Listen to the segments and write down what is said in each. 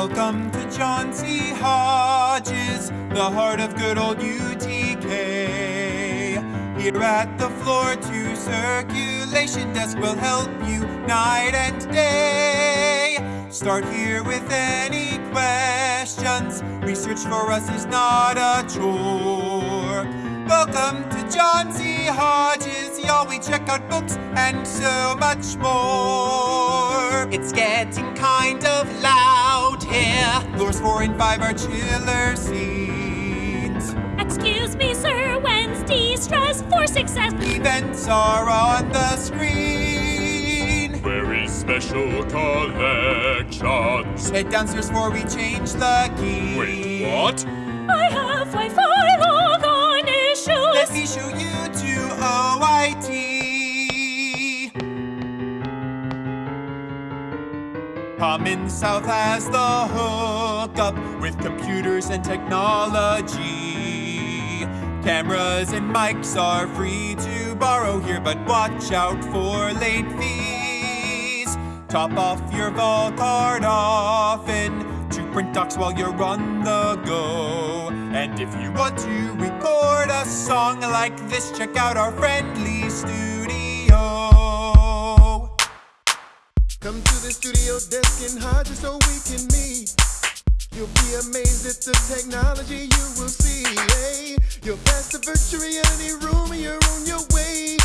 Welcome to John C. Hodges, the heart of good old UTK. Here at the floor to circulation desk we'll help you night and day. Start here with any questions. Research for us is not a chore. Welcome to John C. Hodges, y'all. We check out books and so much more. It's getting kind of loud here. Floors four and five are chiller seats. Excuse me, sir, when's de-stress for success? Events are on the screen. Very special collections. Head downstairs before we change the key. Wait, what? I have Wi-Fi logon issues. Let me show you Commons South has the hookup with computers and technology. Cameras and mics are free to borrow here, but watch out for late fees. Top off your VolCard often to print docs while you're on the go. And if you want to record a song like this, check out our friendly studio. Studio desk and Hodges so we can meet. You'll be amazed at the technology you will see. Hey, you'll pass the virtual reality room and you're on your way.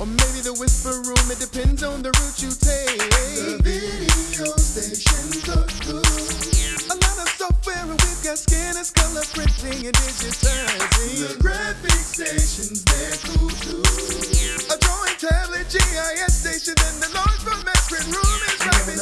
Or maybe the whisper room, it depends on the route you take. The video stations are good. A lot of software and we've got scanners, color printing and digitizing. The graphic stations, they're cool too. A drawing tablet, GIS station, and the large format print room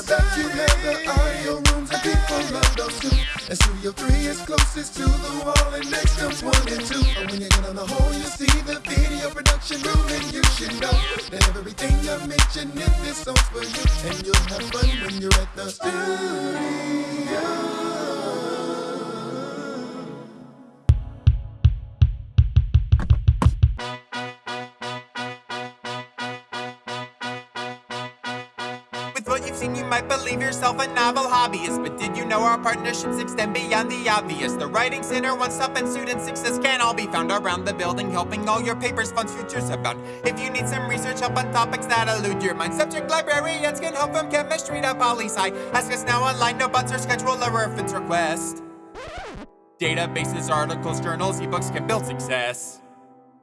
beside You have the audio rooms and people love those too. And Studio 3 is closest to the wall and next comes 1 and 2. And when you get on the whole, you see the video production room and you should know that everything I mentioned in this song's for you. And you'll have fun when you're at the studio. Seen, you might believe yourself a novel hobbyist. But did you know our partnerships extend beyond the obvious? The Writing Center, One Stop, and Student Success can all be found around the building, helping all your papers, funds, futures abound. If you need some research help on topics that elude your mind, subject librarians can help from chemistry to poli sci. Ask us now online, no buts or schedule a reference request. Databases, articles, journals, ebooks can build success.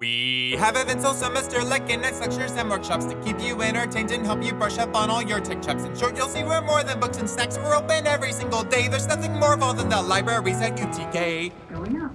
We have events all semester like next lectures and workshops to keep you entertained and help you brush up on all your tech chops. In short, you'll see we're more than books and snacks. We're open every single day. There's nothing more involved than the libraries at UTK. Going up.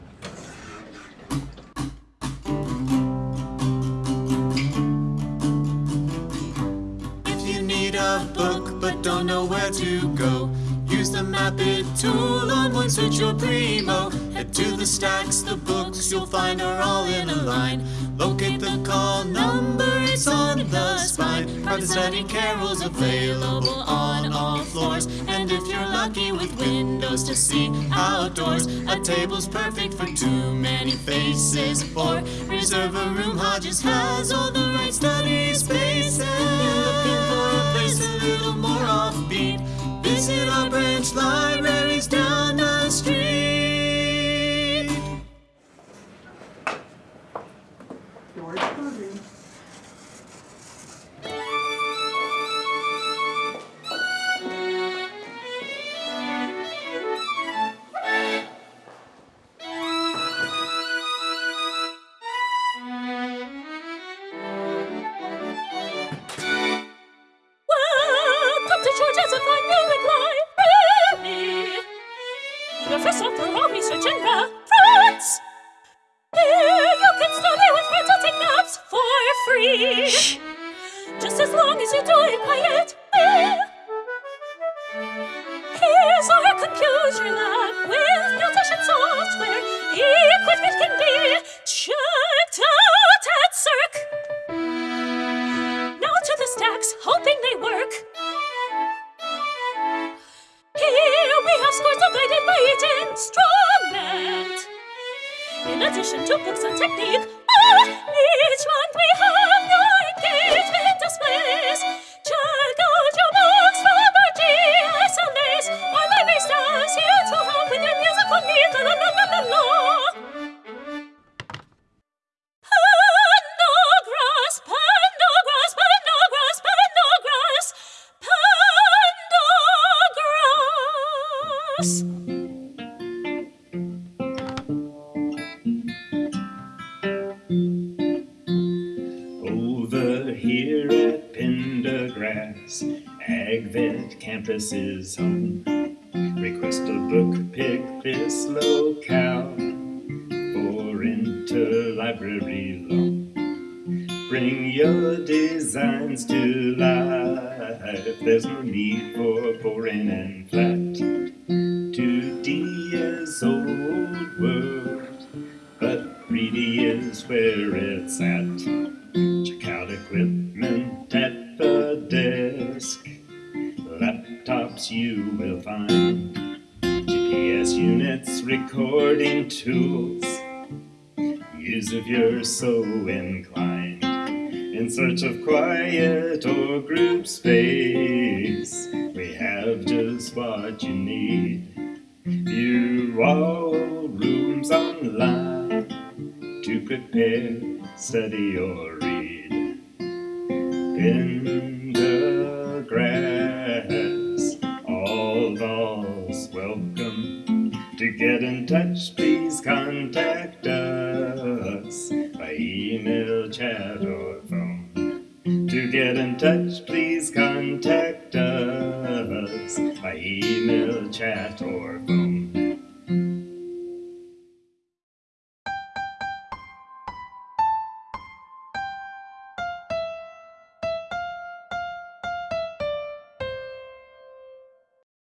If you need a book but don't know where to go, use the Map It tool on one search your Primo. To the stacks, the books you'll find are all in a line. Locate the call number, it's on the spine. Private study carrels available on all floors. And if you're lucky with windows to see outdoors, a table's perfect for too many faces. Or reserve a room, Hodges has all the Doors closing. of scores are guided by each instrument. In addition to books on technique, ah, each month we have Over here at Pendergrass, AgVet campus is home. Request a book, pick this locale for interlibrary loan. Bring your designs to life. There's no need for boring and flat. Where it's at. Check out equipment at the desk. Laptops you will find. GPS units, recording tools. Use if you're so inclined. In search of quiet or group space, we have just what you need. View all rooms online to prepare, study, or read. In the grass, all dolls welcome. To get in touch, please contact us by email, chat, or phone. To get in touch, please contact us by email, chat, or